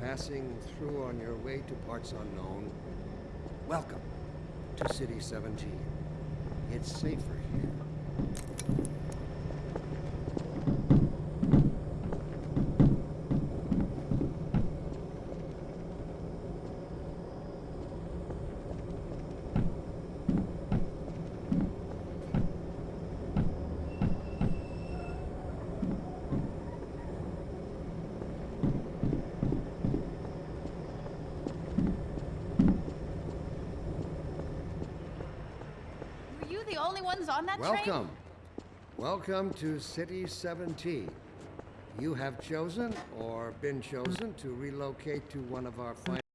passing through on your way to parts unknown, welcome to City 17. It's safer here. The only ones on that train? Welcome. Welcome to City 17. You have chosen or been chosen to relocate to one of our fine